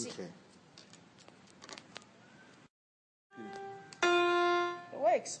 Okay. It works.